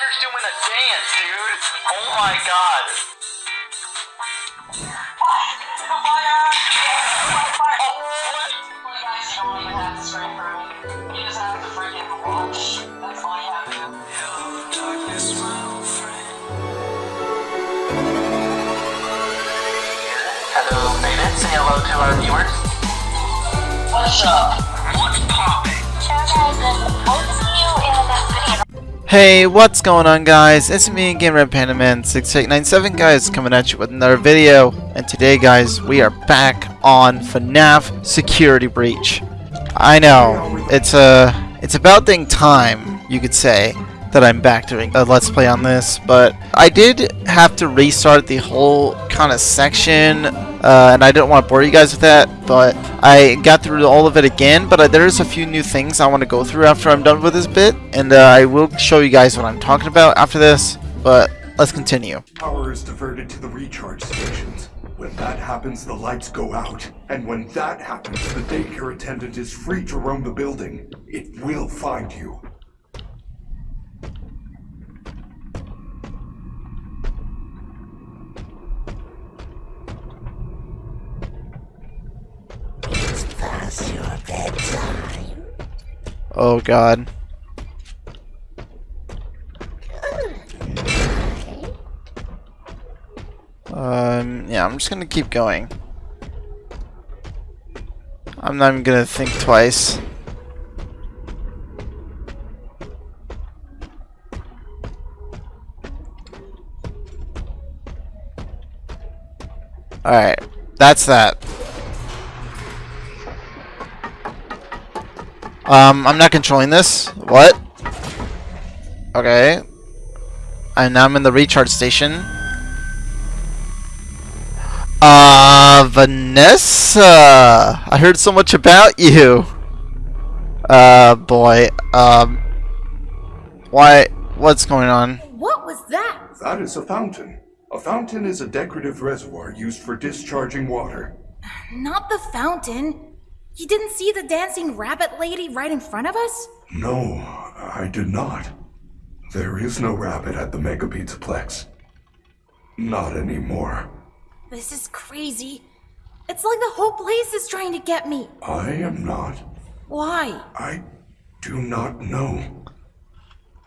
Jagger's doing a dance, dude. Oh my god. Hello, Beta. Say hello to our viewers. What's up? What's popping? Hey, what's going on guys? It's me again, Red Panda Man 6897 guys, coming at you with another video. And today guys, we are back on FNAF Security Breach. I know, it's uh, a, it's about dang time, you could say, that I'm back doing a Let's Play on this. But I did have to restart the whole kind of section, uh, and I didn't want to bore you guys with that. But I got through all of it again, but uh, there's a few new things I want to go through after I'm done with this bit. And uh, I will show you guys what I'm talking about after this. But let's continue. Power is diverted to the recharge stations. When that happens, the lights go out. And when that happens, the daycare attendant is free to roam the building. It will find you. Oh god. Um, yeah, I'm just gonna keep going. I'm not even gonna think twice. Alright, that's that. Um, I'm not controlling this. What? Okay. And now I'm in the recharge station. Uh, Vanessa! I heard so much about you! Uh, boy. Um, why? What's going on? What was that? That is a fountain. A fountain is a decorative reservoir used for discharging water. Not the fountain. You didn't see the dancing rabbit lady right in front of us? No, I did not. There is no rabbit at the Mega Pizzaplex. Not anymore. This is crazy. It's like the whole place is trying to get me. I am not. Why? I do not know.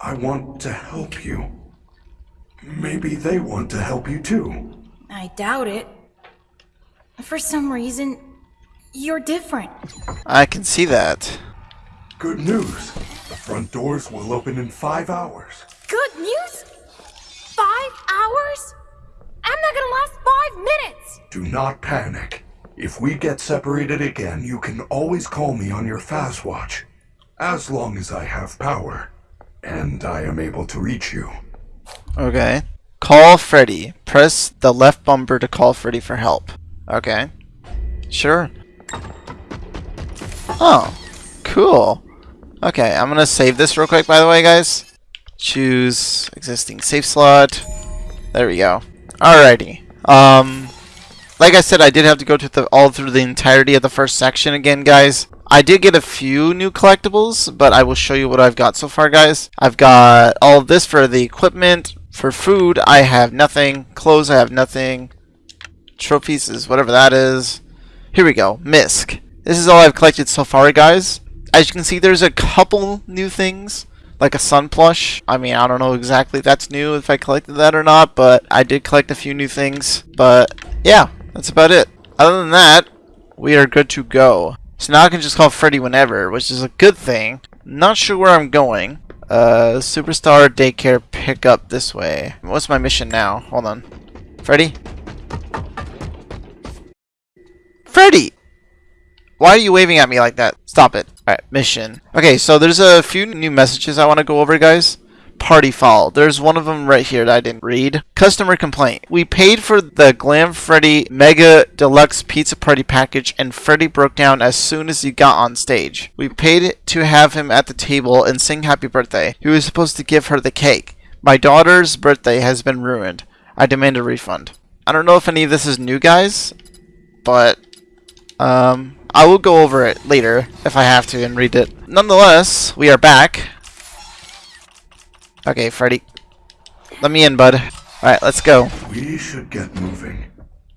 I want to help you. Maybe they want to help you too. I doubt it. For some reason, you're different. I can see that. Good news. The front doors will open in five hours. Good news? Five hours? I'm not gonna last five minutes! Do not panic. If we get separated again, you can always call me on your Fazwatch. As long as I have power. And I am able to reach you. Okay. Call Freddy. Press the left bumper to call Freddy for help. Okay. Sure. Oh. Cool. Okay, I'm gonna save this real quick by the way, guys. Choose existing save slot. There we go. Alrighty. Um, like I said, I did have to go to the all through the entirety of the first section again, guys. I did get a few new collectibles, but I will show you what I've got so far, guys. I've got all of this for the equipment. For food, I have nothing. Clothes, I have nothing. Trophies is whatever that is. Here we go. Misc. This is all I've collected so far, guys. As you can see, there's a couple new things like a sun plush. I mean, I don't know exactly if that's new, if I collected that or not, but I did collect a few new things. But yeah, that's about it. Other than that, we are good to go. So now I can just call Freddy whenever, which is a good thing. Not sure where I'm going. Uh, Superstar Daycare pickup this way. What's my mission now? Hold on. Freddy? Freddy! Why are you waving at me like that? Stop it. Alright, mission. Okay, so there's a few new messages I want to go over, guys. Party foul. There's one of them right here that I didn't read. Customer complaint. We paid for the Glam Freddy Mega Deluxe Pizza Party package and Freddy broke down as soon as he got on stage. We paid to have him at the table and sing happy birthday. He was supposed to give her the cake. My daughter's birthday has been ruined. I demand a refund. I don't know if any of this is new, guys, but um, I will go over it later if I have to and read it. Nonetheless, we are back. Okay, Freddy. let me in, bud. Alright, let's go. We should get moving.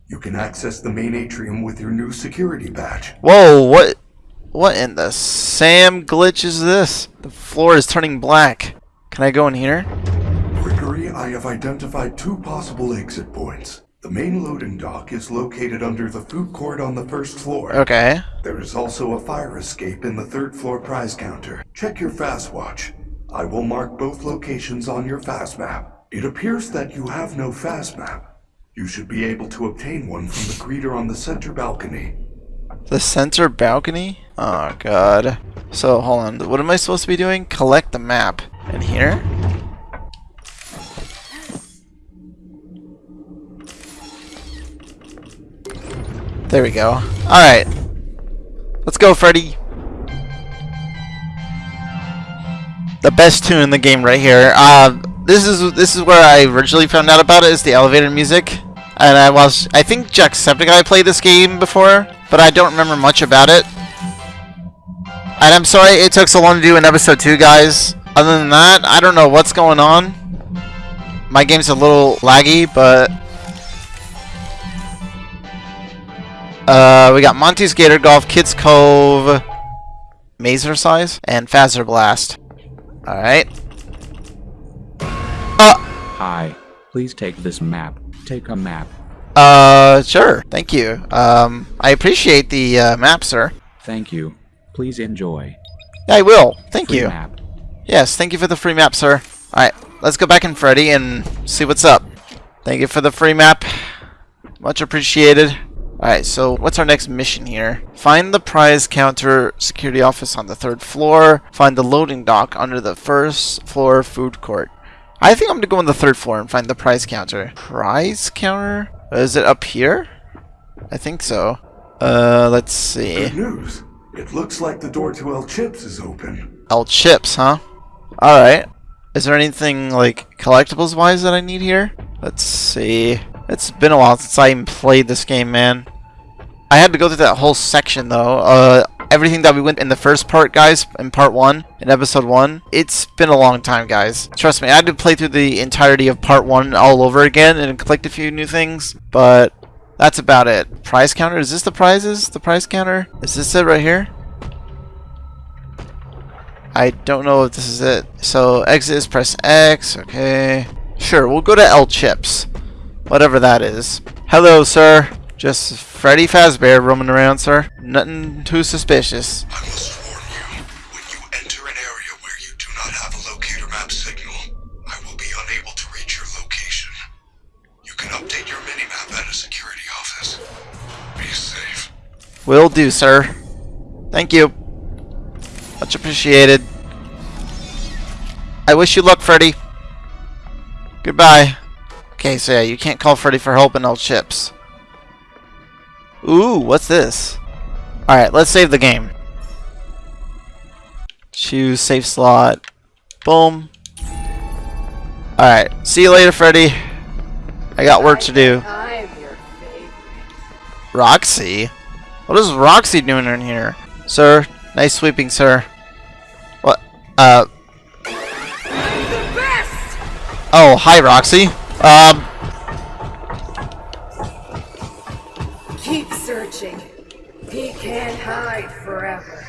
You can access the main atrium with your new security badge. Whoa, what? What in the Sam glitch is this? The floor is turning black. Can I go in here? Gregory, I have identified two possible exit points. The main loading dock is located under the food court on the first floor. Okay. There is also a fire escape in the third floor prize counter. Check your Fazwatch. I will mark both locations on your fast map. It appears that you have no fast map. You should be able to obtain one from the greeter on the center balcony. The center balcony? Oh god. So hold on. What am I supposed to be doing? Collect the map. In here? There we go. Alright. Let's go, Freddy. The best tune in the game right here. Uh, this is this is where I originally found out about it. Is the elevator music, and I was I think Jacksepticeye played this game before, but I don't remember much about it. And I'm sorry it took so long to do in episode two, guys. Other than that, I don't know what's going on. My game's a little laggy, but uh, we got Monty's Gator Golf, Kids Cove, Mazercise, and Fazer Blast. Alright. Uh, Hi. Please take this map. Take a map. uh, sure. Thank you. Um, I appreciate the uh, map, sir. Thank you. Please enjoy. I will. Thank Free you. map. Yes, thank you for the free map, sir. Alright, let's go back in Freddy and see what's up. Thank you for the free map. Much appreciated. Alright, so what's our next mission here? Find the prize counter security office on the third floor. Find the loading dock under the first floor food court. I think I'm gonna go on the third floor and find the prize counter. Prize counter? Is it up here? I think so. Uh, let's see. Good news. It looks like the door to El Chips is open. El Chips, huh? Alright. Is there anything, like, collectibles-wise that I need here? Let's see. It's been a while since I even played this game, man. I had to go through that whole section, though. Uh, everything that we went in the first part, guys, in part 1, in episode 1. It's been a long time, guys. Trust me, I had to play through the entirety of part 1 all over again and collect a few new things, but that's about it. Prize counter? Is this the prizes? The prize counter? Is this it right here? I don't know if this is it. So exit is press X. Okay. Sure, we'll go to El Chips. Whatever that is. Hello, sir. Just Freddy Fazbear roaming around, sir. Nothing too suspicious. I must warn you, when you enter an area where you do not have a locator map signal, I will be unable to reach your location. You can update your minimap at a security office. Be safe. Will do, sir. Thank you. Much appreciated. I wish you luck, Freddy. Goodbye. Okay, so yeah, you can't call Freddy for help in El Chips. Ooh, what's this? Alright, let's save the game. Choose safe slot. Boom. Alright, see you later, Freddy. I got work to do. I'm your favorite. Roxy? What is Roxy doing in here? Sir, nice sweeping, sir. What? Uh, The best! oh, hi, Roxy. Um, Keep searching. He can't hide forever.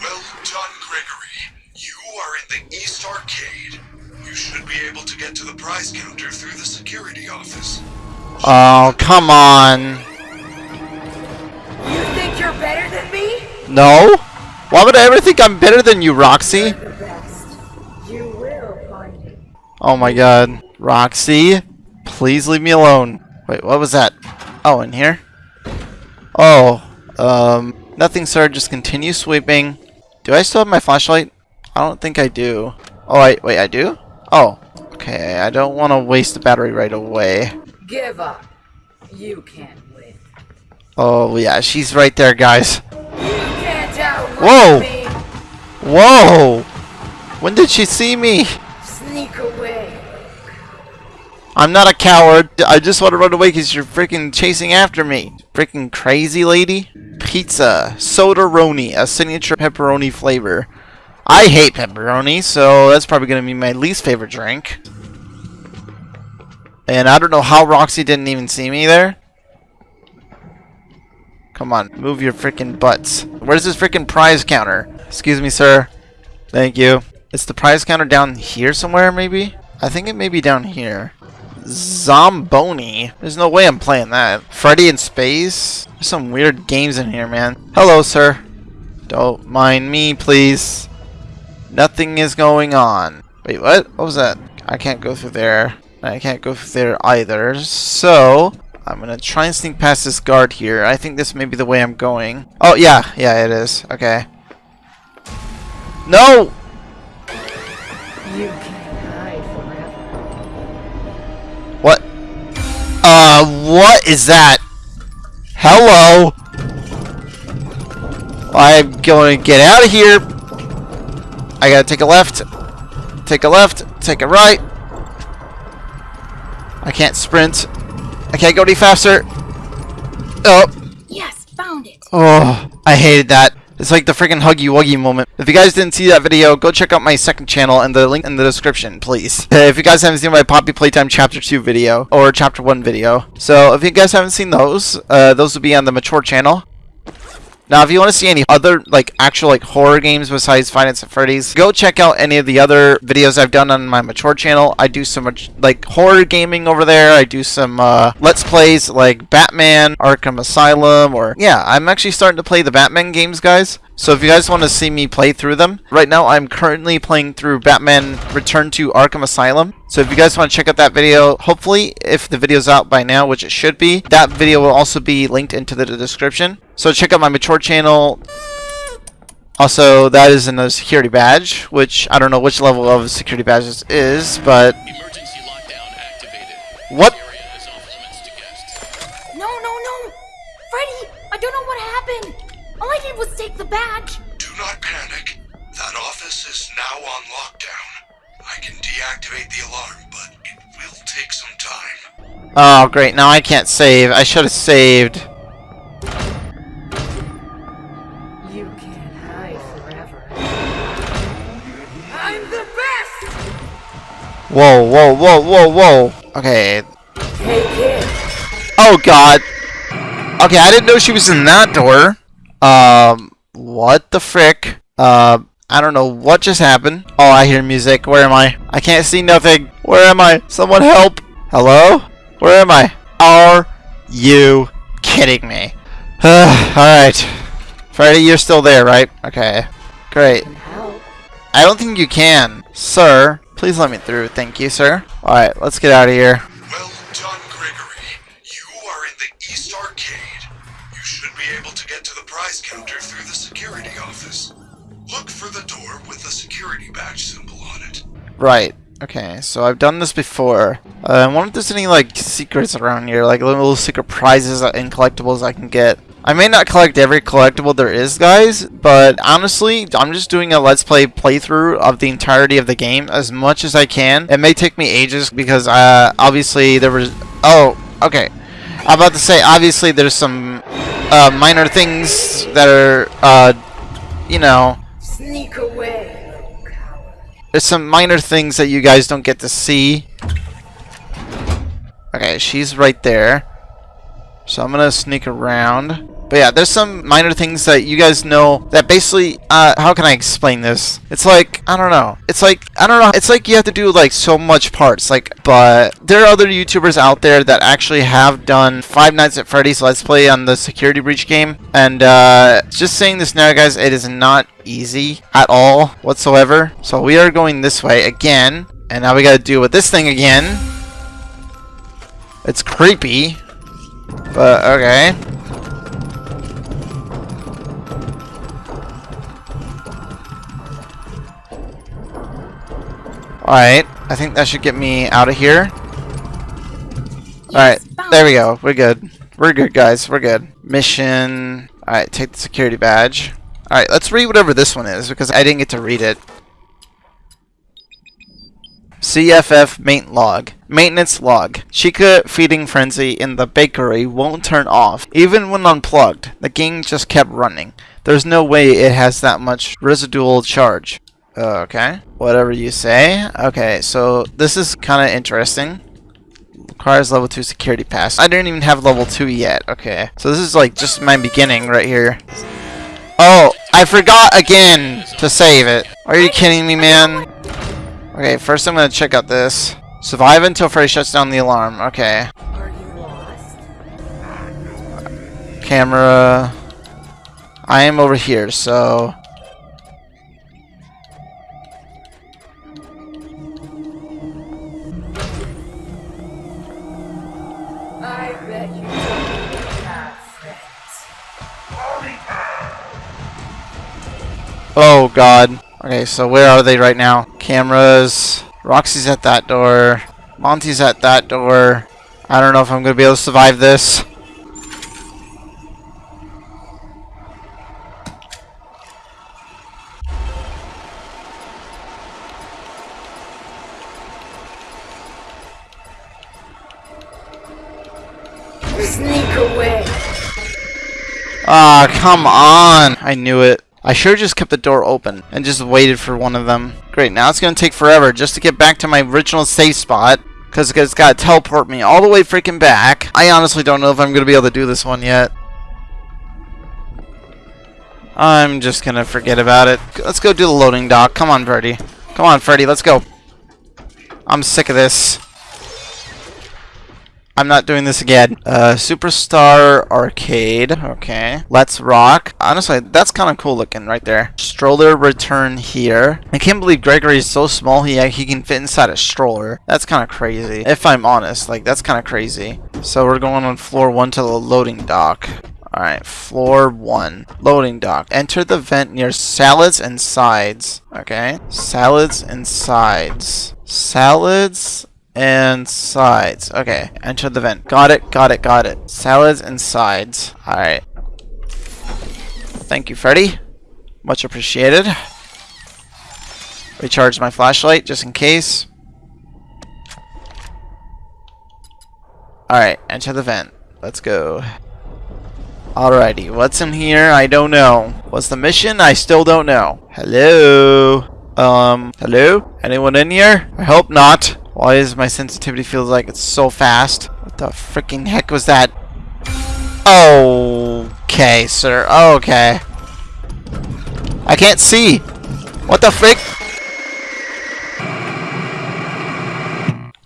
Well done, Gregory. You are in the East Arcade. You should be able to get to the prize counter through the security office. oh, come on. You think you're better than me? No? Why would I ever think I'm better than you, Roxy? The best. You will find it. Oh my god. Roxy, please leave me alone. Wait, what was that? Oh, in here? Oh, um, nothing, sir. Just continue sweeping. Do I still have my flashlight? I don't think I do. Oh, I, wait, I do? Oh, okay. I don't want to waste the battery right away. Give up. You can't win. Oh, yeah, she's right there, guys. You can't Whoa. me. Whoa! When did she see me? Sneak away. I'm not a coward. I just want to run away because you're freaking chasing after me. Freaking crazy lady. Pizza. Soda-roni. A signature pepperoni flavor. I hate pepperoni, so that's probably going to be my least favorite drink. And I don't know how Roxy didn't even see me there. Come on, move your freaking butts. Where's this freaking prize counter? Excuse me, sir. Thank you. Is the prize counter down here somewhere, maybe? I think it may be down here. Zomboni. There's no way I'm playing that. Freddy in space? There's some weird games in here, man. Hello, sir. Don't mind me, please. Nothing is going on. Wait, what? What was that? I can't go through there. I can't go through there either. So, I'm gonna try and sneak past this guard here. I think this may be the way I'm going. Oh, yeah. Yeah, it is. Okay. No! Uh, what is that? Hello? I'm going to get out of here. I gotta take a left. Take a left. Take a right. I can't sprint. I can't go any faster. Oh. Yes, found it. Oh, I hated that. It's like the freaking Huggy Wuggy moment. If you guys didn't see that video, go check out my second channel and the link in the description, please. If you guys haven't seen my Poppy Playtime Chapter 2 video, or Chapter 1 video. So, if you guys haven't seen those, uh, those will be on the Mature channel. Now, if you want to see any other, like, actual, like, horror games besides Five Nights at Freddy's, go check out any of the other videos I've done on my Mature channel. I do so much, like, horror gaming over there. I do some, uh, Let's Plays, like Batman, Arkham Asylum, or, yeah, I'm actually starting to play the Batman games, guys. So if you guys want to see me play through them, right now I'm currently playing through Batman Return to Arkham Asylum. So if you guys want to check out that video, hopefully if the video's out by now, which it should be, that video will also be linked into the description. So check out my mature channel. Also, that is in a security badge, which I don't know which level of security badges is, but I deactivate the alarm, but it will take some time. Oh, great. Now I can't save. I should have saved. You can't hide forever. I'm the best! Whoa, whoa, whoa, whoa, whoa. Okay. Take it! Oh, God. Okay, I didn't know she was in that door. Um, what the frick? Uh, I don't know what just happened. Oh, I hear music. Where am I? I can't see nothing. Where am I? Someone help. Hello? Where am I? Are you kidding me? Alright. Freddy, you're still there, right? Okay. Great. I don't think you can. Sir, please let me through. Thank you, sir. Alright, let's get out of here. Well done, Gregory. You are in the East Arcade. You should be able to get to the prize counter through the security office. Look for the security badge symbol on it. Right. Okay, so I've done this before. Uh, I wonder if there's any, like, secrets around here, like little secret prizes and collectibles I can get. I may not collect every collectible there is, guys, but honestly, I'm just doing a Let's Play playthrough of the entirety of the game as much as I can. It may take me ages because, uh, obviously there was... Oh, okay. I'm about to say, obviously there's some, uh, minor things that are, uh, you know, Sneak away, little coward. There's some minor things that you guys don't get to see. Okay, she's right there. So I'm gonna sneak around. But yeah, there's some minor things that you guys know that basically, uh, how can I explain this? It's like, I don't know. It's like, I don't know. It's like you have to do like so much parts. Like, but there are other YouTubers out there that actually have done Five Nights at Freddy's Let's Play on the Security Breach game. And, uh, just saying this now, guys, it is not easy at all whatsoever. So we are going this way again. And now we gotta deal with this thing again. It's creepy. But, okay. Alright, I think that should get me out of here. Alright, there we go. We're good. We're good, guys. We're good. Mission. Alright, take the security badge. Alright, let's read whatever this one is, because I didn't get to read it. CFF main log. Maintenance log. Chica feeding frenzy in the bakery won't turn off. Even when unplugged, the game just kept running. There's no way it has that much residual charge. Okay. Whatever you say. Okay, so this is kind of interesting. Requires level 2 security pass. I didn't even have level 2 yet. Okay. So this is like just my beginning right here. Oh, I forgot again to save it. Are you kidding me, man? Okay, first I'm gonna check out this. Survive until Freddy shuts down the alarm. Okay. Camera. I am over here, so... Oh god. Okay, so where are they right now? Cameras. Roxy's at that door. Monty's at that door. I don't know if I'm gonna be able to survive this. Sneak away. Ah, come on! I knew it. I sure just kept the door open and just waited for one of them. Great, now it's gonna take forever just to get back to my original safe spot. Because it's gotta teleport me all the way freaking back. I honestly don't know if I'm gonna be able to do this one yet. I'm just gonna forget about it. Let's go do the loading dock. Come on, Freddy. Come on, Freddy, let's go. I'm sick of this. I'm not doing this again. Uh, Superstar Arcade. Okay. Let's Rock. Honestly, that's kind of cool looking right there. Stroller return here. I can't believe Gregory is so small he, he can fit inside a stroller. That's kind of crazy. If I'm honest, like, that's kind of crazy. So we're going on floor one to the loading dock. Alright, floor one. Loading dock. Enter the vent near salads and sides. Okay. Salads and sides. Salads and sides. Okay, enter the vent. Got it, got it, got it. Salads and sides. Alright. Thank you, Freddy. Much appreciated. Recharge my flashlight just in case. Alright, enter the vent. Let's go. Alrighty, what's in here? I don't know. What's the mission? I still don't know. Hello? Um, hello? Anyone in here? I hope not. Why is my sensitivity feels like it's so fast? What the freaking heck was that? Okay, sir. Okay. I can't see. What the frick?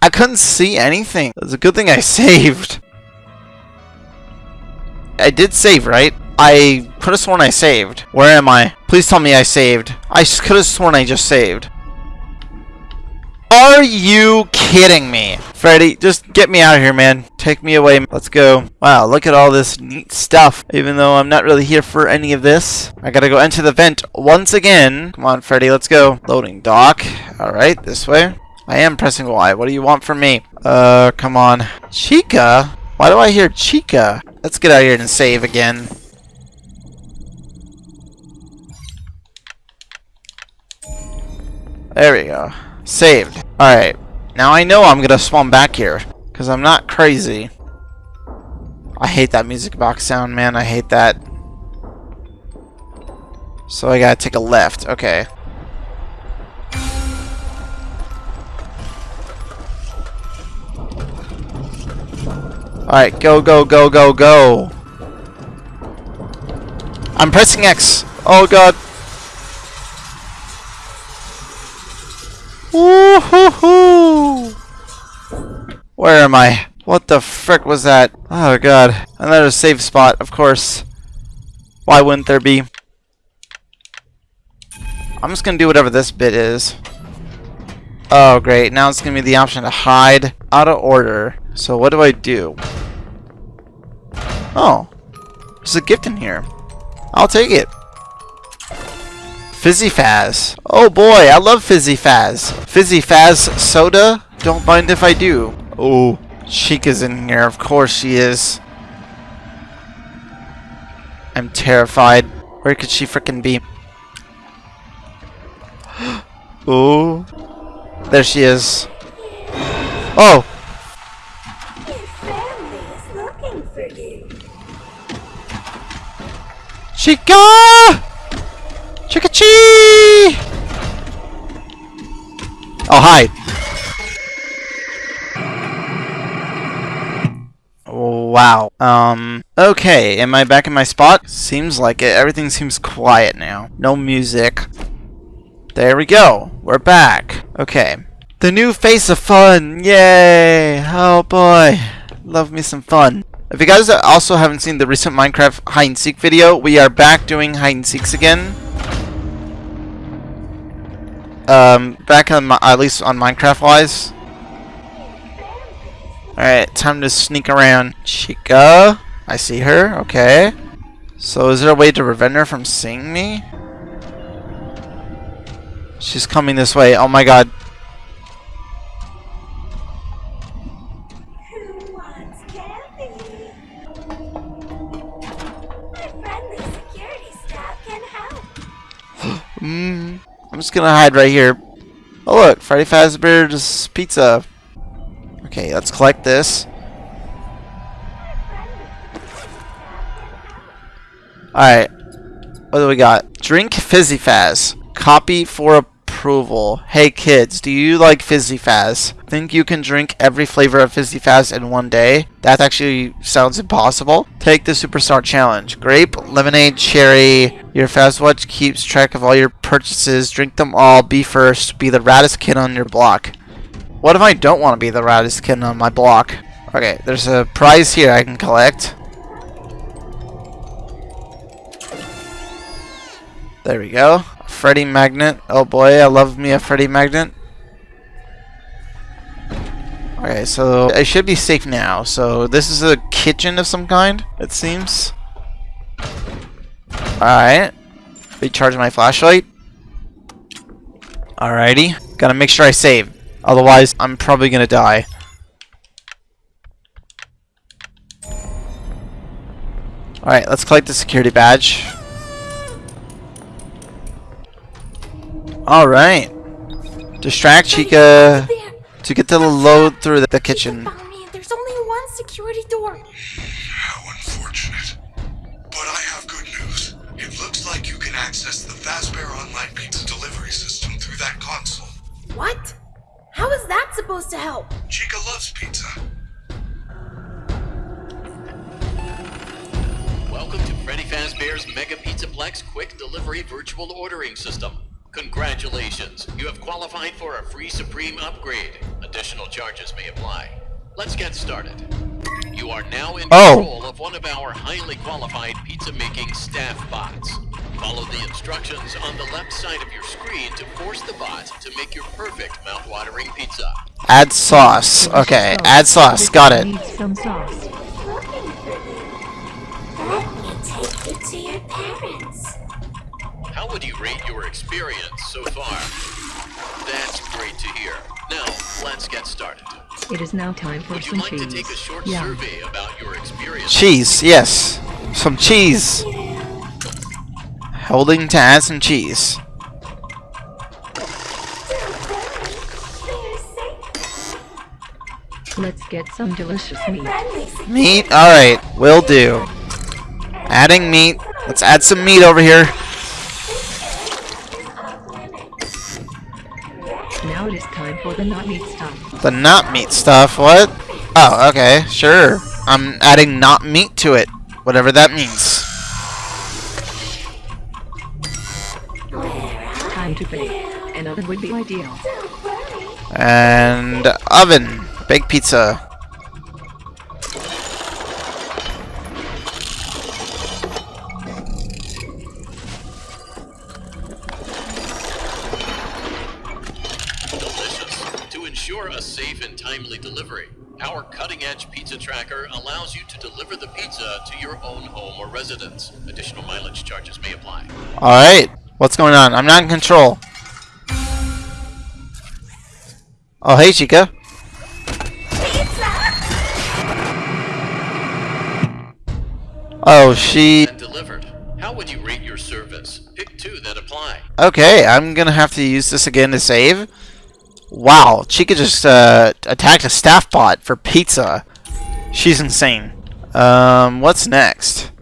I couldn't see anything. It's a good thing I saved. I did save, right? I could have sworn I saved. Where am I? Please tell me I saved. I could have sworn I just saved. Are you kidding me? Freddy, just get me out of here, man. Take me away. Let's go. Wow, look at all this neat stuff. Even though I'm not really here for any of this. I gotta go enter the vent once again. Come on, Freddy, let's go. Loading dock. Alright, this way. I am pressing Y. What do you want from me? Uh, come on. Chica? Why do I hear Chica? Let's get out of here and save again. There we go. Saved. Alright. Now I know I'm gonna spawn back here. Because I'm not crazy. I hate that music box sound, man. I hate that. So I gotta take a left. Okay. Alright, go, go, go, go, go. I'm pressing X. Oh god. Woohoo! Where am I? What the frick was that? Oh god. Another safe spot, of course. Why wouldn't there be? I'm just gonna do whatever this bit is. Oh great, now it's gonna be the option to hide out of order. So what do I do? Oh. There's a gift in here. I'll take it. Fizzy Faz. Oh boy, I love Fizzy Faz. Fizzy Faz soda? Don't mind if I do. Oh, Chica's in here. Of course she is. I'm terrified. Where could she frickin' be? oh. There she is. Oh! Your family is looking for you. Chica! Chica Chee! Oh, hi. Wow. Um, okay, am I back in my spot? Seems like it. Everything seems quiet now. No music. There we go. We're back. Okay. The new face of fun! Yay! Oh boy. Love me some fun. If you guys also haven't seen the recent Minecraft hide and seek video, we are back doing hide and seeks again. Um, back on my, at least on Minecraft wise. Alright, time to sneak around. Chica. I see her. Okay. So is there a way to prevent her from seeing me? She's coming this way. Oh my god. Who I'm just gonna hide right here. Oh look, Freddy Fazbear's Pizza. Okay, let's collect this. Alright. What do we got? Drink Fizzy Faz. Copy for approval. Hey kids, do you like Fizzy Faz? Think you can drink every flavor of Fizzy Faz in one day? That actually sounds impossible. Take the Superstar Challenge. Grape, lemonade, cherry. Your Fazwatch keeps track of all your purchases. Drink them all. Be first. Be the raddest kid on your block. What if I don't want to be the raddest kid on my block? Okay, there's a prize here I can collect. There we go. Freddy Magnet. Oh boy, I love me a Freddy Magnet. Okay, so I should be safe now. So this is a kitchen of some kind, it seems. Alright. Recharge my flashlight. Alrighty. Gotta make sure I save. Otherwise, I'm probably gonna die. Alright, let's collect the security badge. Alright. Distract Chica to get the load through the, the kitchen. There's only one security door. How unfortunate. But I have good news. It looks like you can access the Fazbear Online Pizza delivery system through that console. What? How is that supposed to help? Chica loves pizza. Welcome to Freddy Fazbear's Mega Pizzaplex Quick Delivery Virtual Ordering System. Congratulations, you have qualified for a free Supreme upgrade. Additional charges may apply. Let's get started. You are now in Oh. control of one of our highly qualified pizza making staff bots. Follow the instructions on the left side of your screen to force the bot to make your perfect mouth-watering pizza. Add sauce. Okay, add sauce. Got it. Need some sauce. Let me take you to your parents. How would you rate your experience so far? That's great to hear. Now, let's get started. It is now time for Would you like cheese. to take a short yeah. survey about your experience? Cheese, yes. Some cheese. Holding to add some cheese. Let's get some delicious meat. Meat? Alright, will do. Adding meat. Let's add some meat over here. Now it is time for the not meat stuff. The not meat stuff, what? Oh, okay, sure. I'm adding not meat to it. Whatever that means. Time to bake. An oven would be ideal. And oven. Bake pizza. Delicious. To ensure a safe and timely delivery, our cutting-edge pizza tracker allows you to deliver the pizza to your own home or residence. Additional mileage charges may apply. Alright. What's going on? I'm not in control. Oh, hey, Chica. Pizza! Oh, she... Delivered. How would you rate your service? Pick two that apply. Okay, I'm gonna have to use this again to save. Wow, Chica just uh, attacked a staff bot for pizza. She's insane. Um, what's next?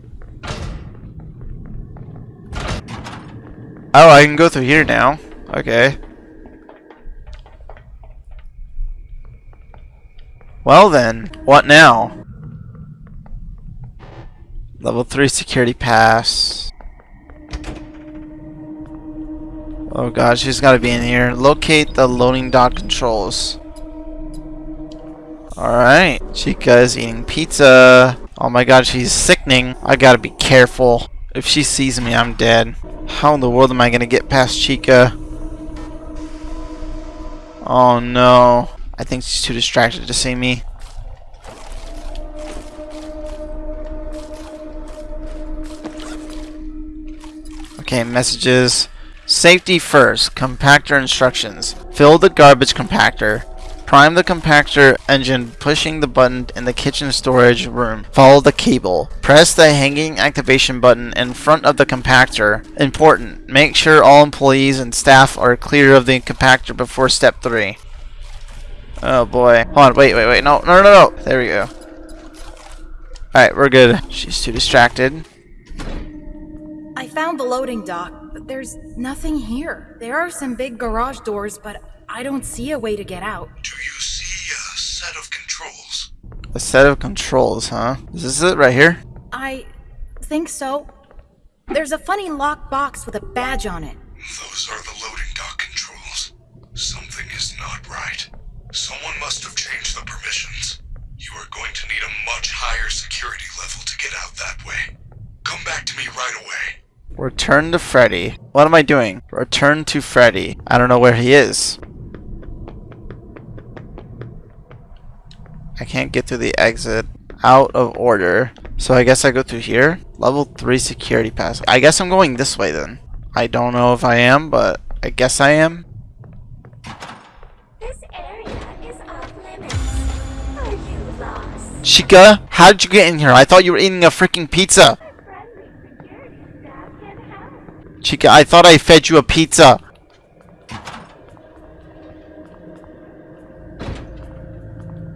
Oh, I can go through here now. Okay. Well then, what now? Level 3 security pass. Oh god, she's gotta be in here. Locate the loading dock controls. Alright. Chica is eating pizza. Oh my god, she's sickening. I gotta be careful. If she sees me, I'm dead. How in the world am I gonna get past Chica? Oh no. I think she's too distracted to see me. Okay, messages. Safety first. Compactor instructions. Fill the garbage compactor. Prime the compactor engine pushing the button in the kitchen storage room. Follow the cable. Press the hanging activation button in front of the compactor. Important. Make sure all employees and staff are clear of the compactor before step 3. Oh boy. Hold on, wait, wait, wait. No, no, no, no. There we go. Alright, we're good. She's too distracted. I found the loading dock, but there's nothing here. There are some big garage doors, but I don't see a way to get out. Do you see a set of controls? A set of controls, huh? Is this it right here? I think so. There's a funny locked box with a badge on it. Those are the loading dock controls. Something is not right. Someone must have changed the permissions. You are going to need a much higher security level to get out that way. Come back to me right away. Return to Freddy. What am I doing? Return to Freddy. I don't know where he is. I can't get through the exit. Out of order. So I guess I go through here. Level 3 security pass. I guess I'm going this way then. I don't know if I am, but I guess I am. This area is off limits. Are you lost? Chica, how did you get in here? I thought you were eating a freaking pizza. Friendly security staff can help. Chica, I thought I fed you a pizza.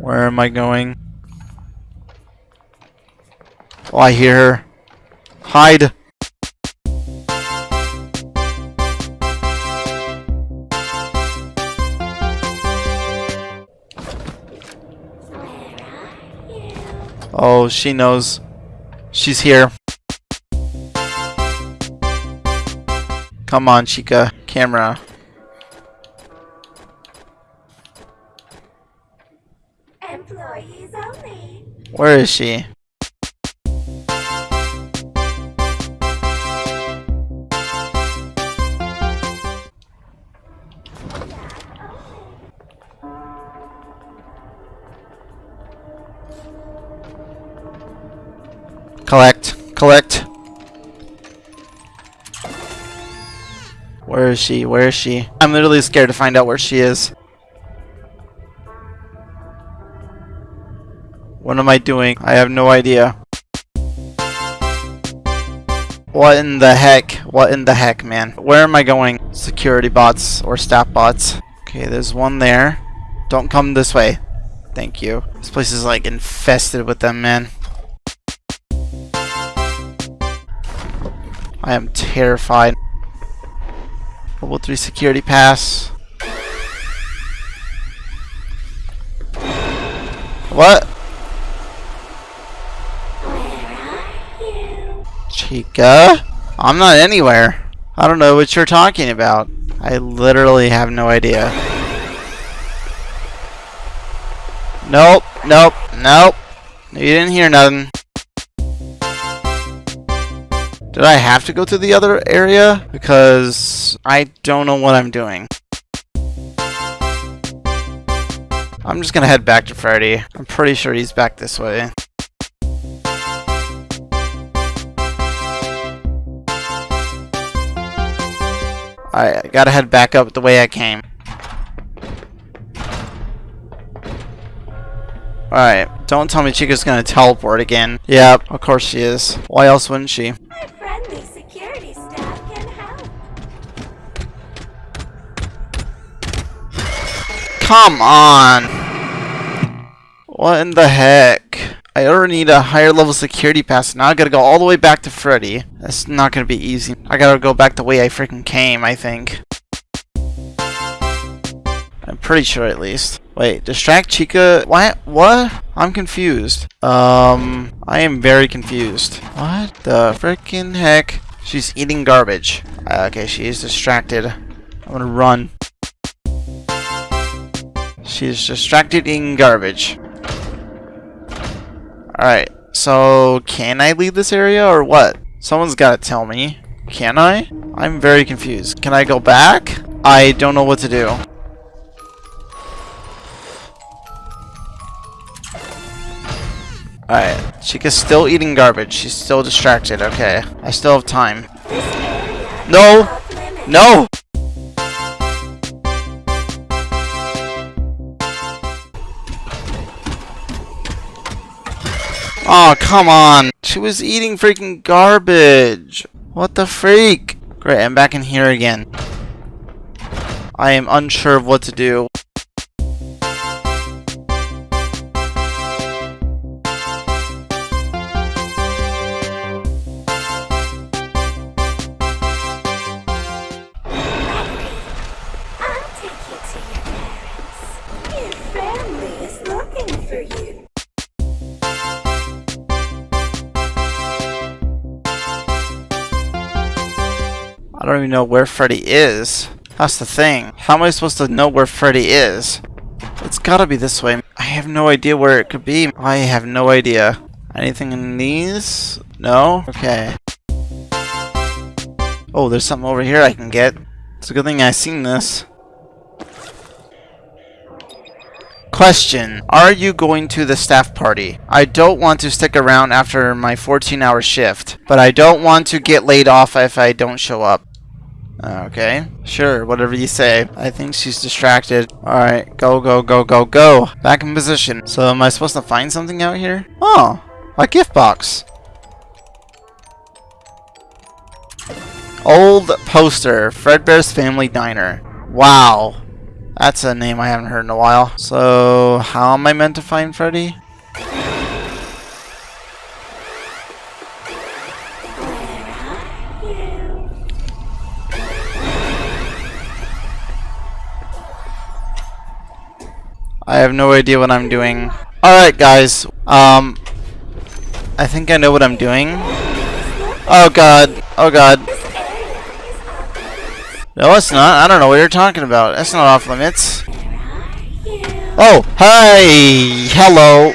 Where am I going? Oh, I hear her. Hide. Oh, she knows. She's here. Come on, Chica. Camera. Employees only. Where is she? Collect. Collect. Where is she? Where is she? I'm literally scared to find out where she is. I doing? I have no idea. What in the heck? What in the heck, man? Where am I going? Security bots or staff bots. Okay, there's one there. Don't come this way. Thank you. This place is like infested with them, man. I am terrified. Level 3 security pass. What? Chica? I'm not anywhere. I don't know what you're talking about. I literally have no idea. Nope, nope, nope. You didn't hear nothing. Did I have to go to the other area? Because I don't know what I'm doing. I'm just gonna head back to Freddy. I'm pretty sure he's back this way. Alright, I gotta head back up the way I came. Alright, don't tell me Chica's gonna teleport again. Yep, of course she is. Why else wouldn't she? My friendly security staff can help. Come on! What in the heck? I already need a higher level security pass. Now I gotta go all the way back to Freddy. That's not gonna be easy. I gotta go back the way I freaking came, I think. I'm pretty sure at least. Wait, distract Chica? What? What? I'm confused. Um, I am very confused. What the freaking heck? She's eating garbage. Uh, okay, she is distracted. I'm gonna run. She's distracted eating garbage. Alright, so can I leave this area or what? Someone's gotta tell me. Can I? I'm very confused. Can I go back? I don't know what to do. Alright, Chica's still eating garbage. She's still distracted. Okay, I still have time. No! No! Oh, come on. She was eating freaking garbage. What the freak? Great, I'm back in here again. I am unsure of what to do. Don't even know where Freddy is. That's the thing. How am I supposed to know where Freddy is? It's gotta be this way. I have no idea where it could be. I have no idea. Anything in these? No? Okay. Oh, there's something over here I can get. It's a good thing I seen this. Question. Are you going to the staff party? I don't want to stick around after my 14 hour shift, but I don't want to get laid off if I don't show up. Okay, sure, whatever you say. I think she's distracted. Alright, go, go, go, go, go. Back in position. So am I supposed to find something out here? Oh, a gift box. Old poster, Fredbear's Family Diner. Wow. That's a name I haven't heard in a while. So, how am I meant to find Freddy? I have no idea what I'm doing. Alright guys, um, I think I know what I'm doing. Oh god, oh god. No, it's not. I don't know what you're talking about. That's not off limits. Oh, hi! Hello!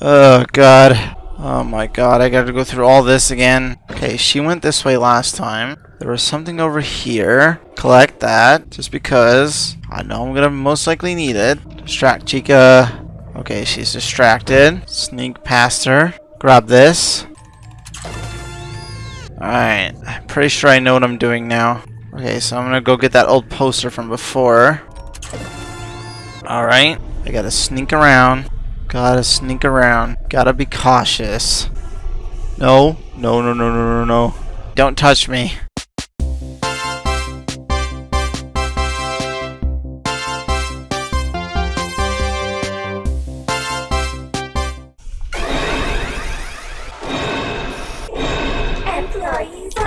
Oh god. Oh my god, I gotta go through all this again. Okay, she went this way last time. There was something over here. Collect that, just because I know I'm gonna most likely need it. Distract Chica. Okay, she's distracted. Sneak past her. Grab this. Alright, I'm pretty sure I know what I'm doing now. Okay, so I'm gonna go get that old poster from before. Alright, I gotta sneak around. Gotta sneak around. Gotta be cautious. No, no, no, no, no, no, no. Don't touch me.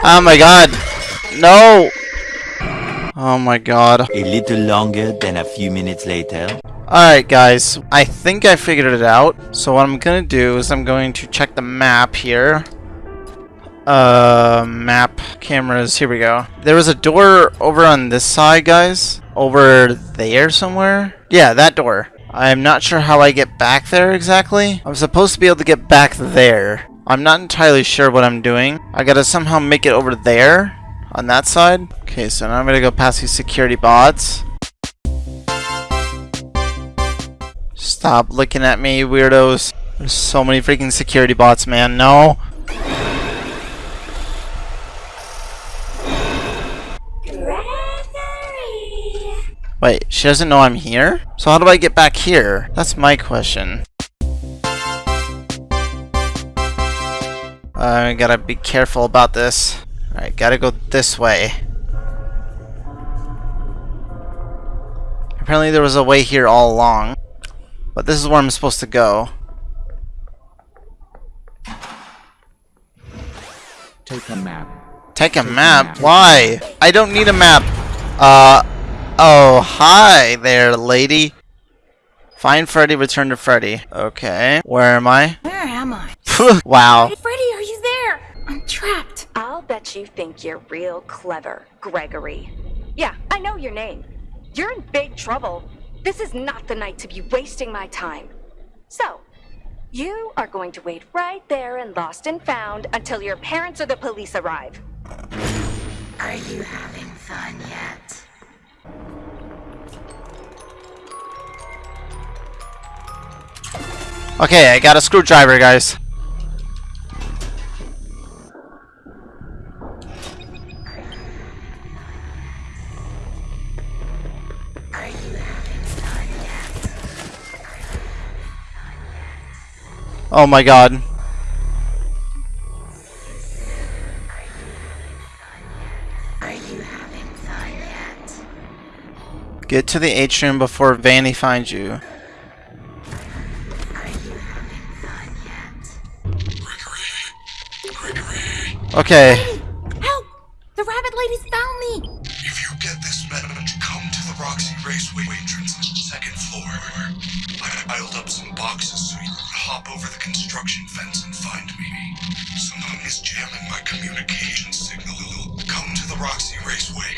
Oh my god! No! Oh my god. A little longer than a few minutes later. Alright guys, I think I figured it out. So what I'm gonna do is I'm going to check the map here. Uh, map, cameras, here we go. There was a door over on this side, guys. Over there somewhere? Yeah, that door. I'm not sure how I get back there exactly. I'm supposed to be able to get back there. I'm not entirely sure what I'm doing. I gotta somehow make it over there on that side. Okay, so now I'm gonna go past these security bots. Stop looking at me, weirdos. There's so many freaking security bots, man. No. Wait, she doesn't know I'm here? So how do I get back here? That's my question. I gotta be careful about this. Alright, gotta go this way. Apparently there was a way here all along. But this is where I'm supposed to go. Take a map. Take a Take a map? map. Why? I don't need a map. Uh, oh, hi there, lady. Find Freddy, return to Freddy. Okay, where am I? Where am I? wow. Hey, Freddy, are you there? I'm trapped. I'll bet you think you're real clever, Gregory. Yeah, I know your name. You're in big trouble. This is not the night to be wasting my time. So, you are going to wait right there in Lost and Found until your parents or the police arrive. Are you having fun yet? Okay, I got a screwdriver, guys. Oh my god. Get to the atrium before Vanny finds you. Okay. Help! The rabbit lady's found me! If you get this message, come to the Roxy Raceway entrance, second floor. I piled up some boxes so you can hop over the construction fence and find me. Someone is jamming my communication signal. Come to the Roxy Raceway.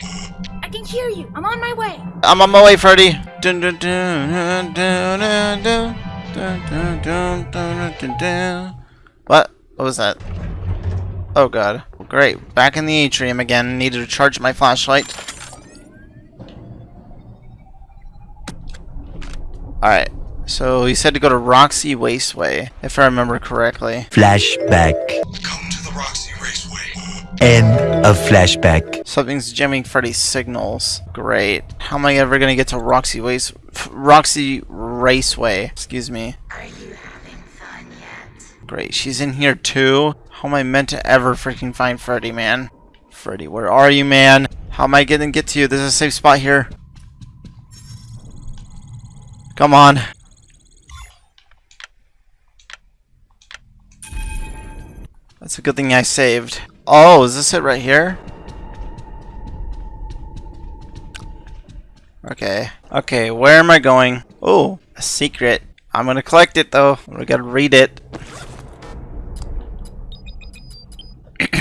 I can hear you. I'm on my way. I'm on my way, Freddy. Dun, dun, dun, dun, dun, dun, dun, dun, dun, dun, dun, dun, dun. What? What was that? Oh god. Great. Back in the atrium again. Needed to charge my flashlight. Alright. So he said to go to Roxy Wasteway, if I remember correctly. Flashback. Come to the Roxy Raceway. End of flashback. Something's jamming Freddy's signals. Great. How am I ever gonna get to Roxy Waste Roxy Raceway? Excuse me. Are you having fun yet? Great. She's in here too. How am I meant to ever freaking find Freddy, man? Freddy, where are you, man? How am I gonna get to you? There's a safe spot here. Come on. That's a good thing I saved. Oh, is this it right here? Okay. Okay, where am I going? Oh, a secret. I'm gonna collect it though. We gotta read it.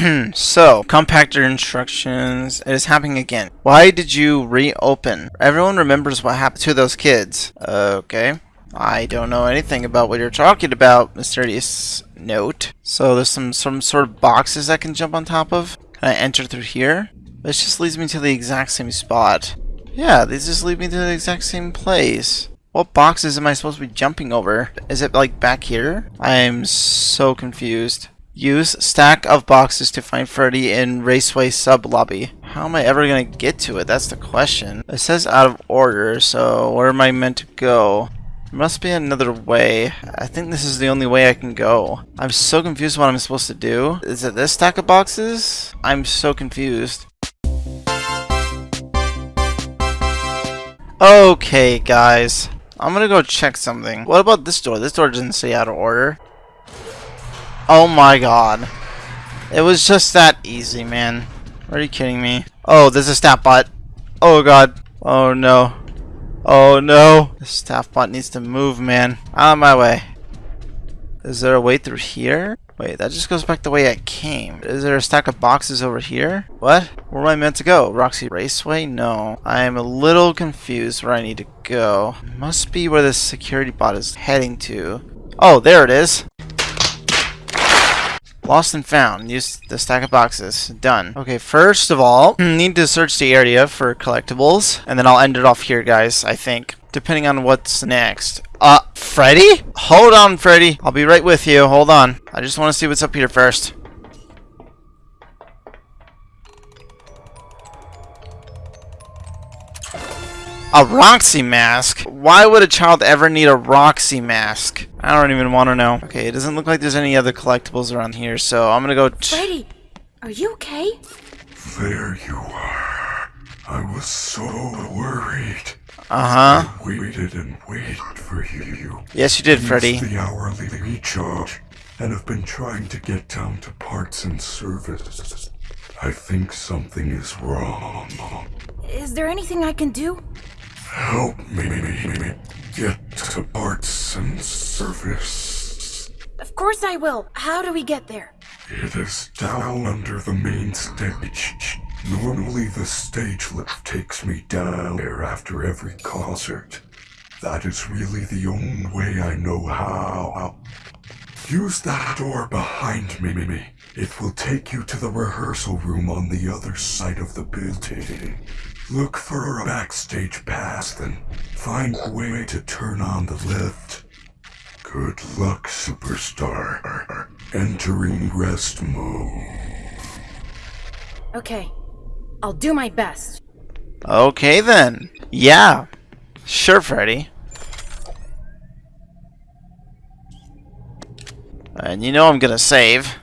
so, compactor instructions. It is happening again. Why did you reopen? Everyone remembers what happened to those kids. Okay. I don't know anything about what you're talking about, mysterious note. So there's some some sort of boxes I can jump on top of. Can I enter through here? This just leads me to the exact same spot. Yeah, these just lead me to the exact same place. What boxes am I supposed to be jumping over? Is it like back here? I am so confused. Use stack of boxes to find Freddy in Raceway sub lobby. How am I ever gonna get to it? That's the question. It says out of order, so where am I meant to go? There must be another way. I think this is the only way I can go. I'm so confused what I'm supposed to do. Is it this stack of boxes? I'm so confused. Okay, guys. I'm gonna go check something. What about this door? This door doesn't say out of order. Oh my god. It was just that easy, man. Are you kidding me? Oh, there's a staff bot. Oh god. Oh no. Oh no. The staff bot needs to move, man. Out of my way. Is there a way through here? Wait, that just goes back the way I came. Is there a stack of boxes over here? What? Where am I meant to go? Roxy Raceway? No. I am a little confused where I need to go. Must be where the security bot is heading to. Oh, there it is. Lost and found. Use the stack of boxes. Done. Okay, first of all, need to search the area for collectibles, and then I'll end it off here, guys, I think. Depending on what's next. Uh, Freddy? Hold on, Freddy. I'll be right with you. Hold on. I just want to see what's up here first. A Roxy mask? Why would a child ever need a Roxy mask? I don't even want to know. Okay, it doesn't look like there's any other collectibles around here, so I'm gonna go... Freddy, are you okay? There you are. I was so worried. Uh-huh. I waited and waited for you. Yes, you did, Used Freddy. the hourly recharge and have been trying to get down to parts and service. I think something is wrong. Is there anything I can do? Help me me, me get to parts and service. Of course I will. How do we get there? It is down under the main stage. Normally the stage lift takes me down there after every concert. That is really the only way I know how. Use that door behind me. It will take you to the rehearsal room on the other side of the building. Look for a backstage pass, then find a way to turn on the lift. Good luck, superstar. Entering rest mode. Okay. I'll do my best. Okay then. Yeah. Sure, Freddy. And you know I'm gonna save.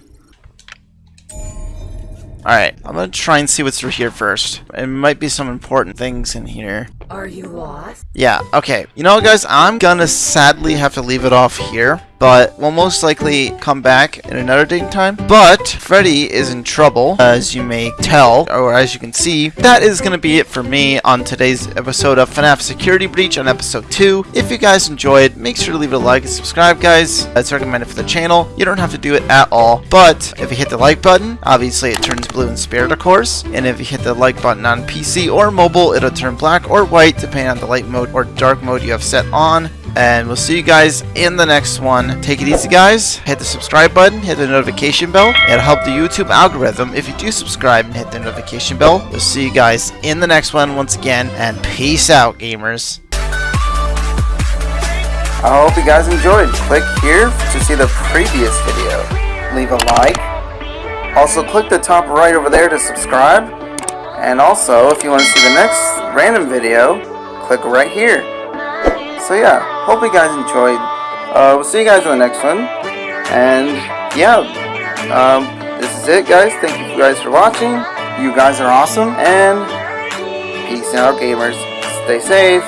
Alright, I'm gonna try and see what's through here first. It might be some important things in here. Are you lost? Yeah, okay. You know what, guys? I'm gonna sadly have to leave it off here, but we'll most likely come back in another date and time. But Freddy is in trouble, as you may tell, or as you can see. That is gonna be it for me on today's episode of FNAF Security Breach on episode 2. If you guys enjoyed, make sure to leave a like and subscribe, guys. It's recommended for the channel. You don't have to do it at all, but if you hit the like button, obviously it turns blue in spirit, of course. And if you hit the like button on PC or mobile, it'll turn black or white, depending on the light mode or dark mode you have set on. And we'll see you guys in the next one. Take it easy, guys. Hit the subscribe button, hit the notification bell. It'll help the YouTube algorithm if you do subscribe and hit the notification bell. We'll see you guys in the next one once again, and peace out, gamers. I hope you guys enjoyed. Click here to see the previous video. Leave a like. Also, click the top right over there to subscribe. And also, if you want to see the next random video, click right here. So yeah, hope you guys enjoyed. Uh, we'll see you guys in the next one. And yeah, um, this is it, guys. Thank you guys for watching. You guys are awesome. And peace out, gamers. Stay safe.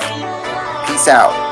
Peace out.